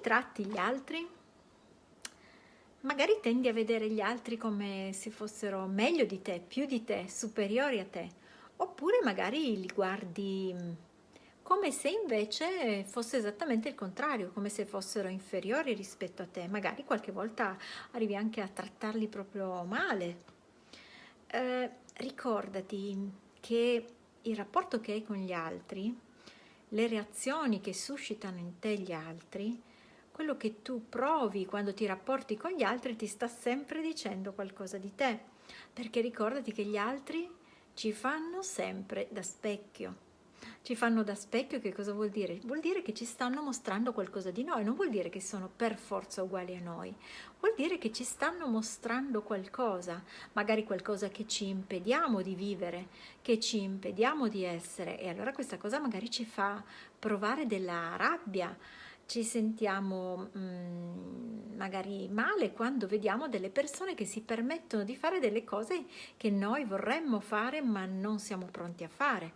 Tratti gli altri? Magari tendi a vedere gli altri come se fossero meglio di te, più di te, superiori a te, oppure magari li guardi mm, come se invece fosse esattamente il contrario, come se fossero inferiori rispetto a te. Magari qualche volta arrivi anche a trattarli proprio male. Eh, ricordati che il rapporto che hai con gli altri le reazioni che suscitano in te gli altri, quello che tu provi quando ti rapporti con gli altri ti sta sempre dicendo qualcosa di te, perché ricordati che gli altri ci fanno sempre da specchio. Ci fanno da specchio, che cosa vuol dire? Vuol dire che ci stanno mostrando qualcosa di noi, non vuol dire che sono per forza uguali a noi, vuol dire che ci stanno mostrando qualcosa, magari qualcosa che ci impediamo di vivere, che ci impediamo di essere. E allora questa cosa magari ci fa provare della rabbia, ci sentiamo mh, magari male quando vediamo delle persone che si permettono di fare delle cose che noi vorremmo fare ma non siamo pronti a fare.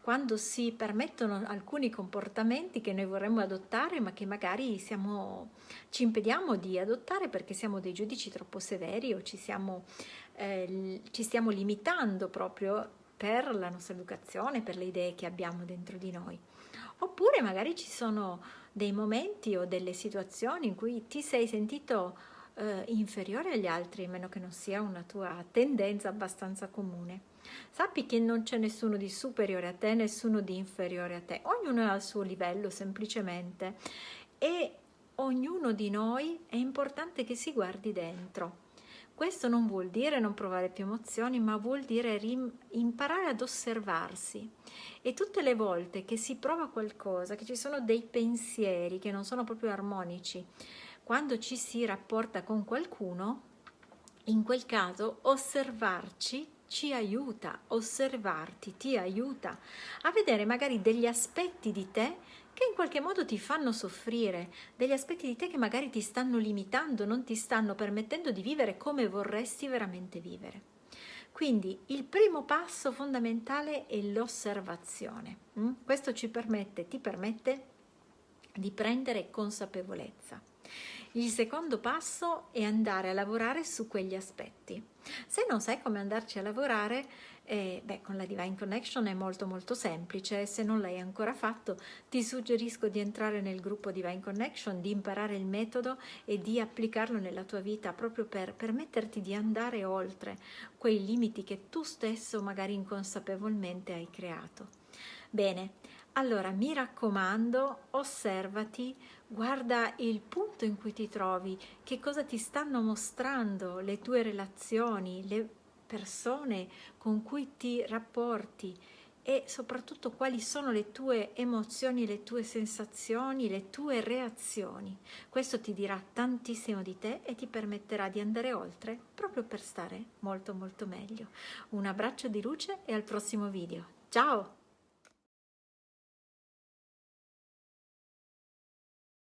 Quando si permettono alcuni comportamenti che noi vorremmo adottare ma che magari siamo, ci impediamo di adottare perché siamo dei giudici troppo severi o ci, siamo, eh, ci stiamo limitando proprio per la nostra educazione, per le idee che abbiamo dentro di noi. Oppure magari ci sono dei momenti o delle situazioni in cui ti sei sentito eh, inferiore agli altri, a meno che non sia una tua tendenza abbastanza comune. Sappi che non c'è nessuno di superiore a te, nessuno di inferiore a te, ognuno è al suo livello semplicemente e ognuno di noi è importante che si guardi dentro. Questo non vuol dire non provare più emozioni, ma vuol dire imparare ad osservarsi. E tutte le volte che si prova qualcosa, che ci sono dei pensieri che non sono proprio armonici, quando ci si rapporta con qualcuno, in quel caso osservarci ci aiuta, osservarti ti aiuta a vedere magari degli aspetti di te che in qualche modo ti fanno soffrire, degli aspetti di te che magari ti stanno limitando, non ti stanno permettendo di vivere come vorresti veramente vivere. Quindi il primo passo fondamentale è l'osservazione. Mm? Questo ci permette, ti permette di prendere consapevolezza. Il secondo passo è andare a lavorare su quegli aspetti. Se non sai come andarci a lavorare, eh, beh, con la Divine Connection è molto molto semplice, se non l'hai ancora fatto ti suggerisco di entrare nel gruppo Divine Connection, di imparare il metodo e di applicarlo nella tua vita proprio per permetterti di andare oltre quei limiti che tu stesso magari inconsapevolmente hai creato. Bene, allora mi raccomando, osservati, guarda il punto in cui ti trovi, che cosa ti stanno mostrando le tue relazioni, le persone con cui ti rapporti e soprattutto quali sono le tue emozioni, le tue sensazioni, le tue reazioni. Questo ti dirà tantissimo di te e ti permetterà di andare oltre proprio per stare molto molto meglio. Un abbraccio di luce e al prossimo video. Ciao!